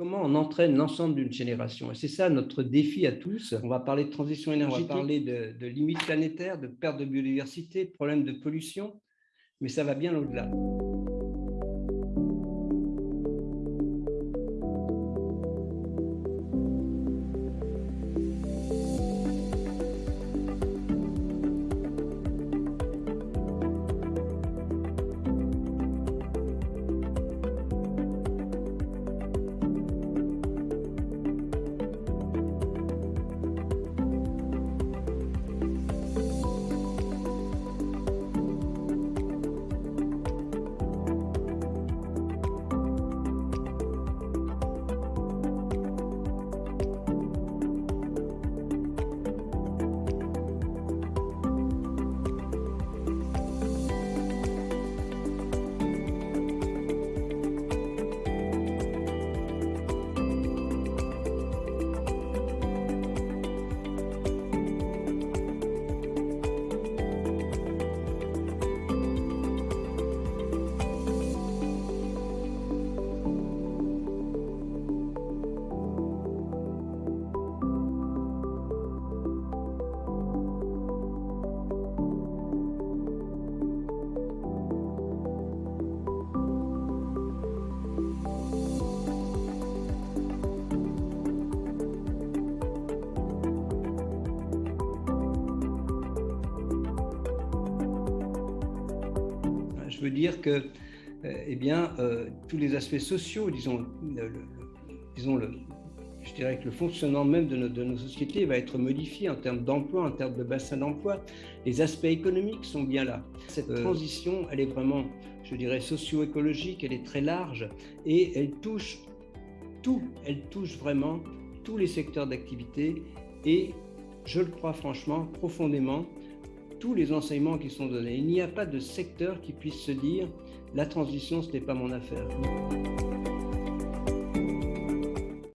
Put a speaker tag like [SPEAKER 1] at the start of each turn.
[SPEAKER 1] comment on entraîne l'ensemble d'une génération? Et c'est ça notre défi à tous. On va parler de transition énergétique, on va parler de, de limites planétaires, de perte de biodiversité, de problèmes de pollution, mais ça va bien au-delà. Je veux dire que euh, eh bien, euh, tous les aspects sociaux, disons, le, disons le, je dirais que le fonctionnement même de, de, nos sociétés va être modifié en termes d'emploi, en termes de bassin d'emploi. Les aspects économiques sont bien là. Cette euh... transition, elle est vraiment, je dirais, socio-écologique, elle est très large et elle touche tout, elle touche vraiment tous les secteurs d'activité et je le crois franchement, profondément, tous les enseignements qui sont donnés. Il n'y a pas de secteur qui puisse se dire la transition, ce n'est pas mon affaire.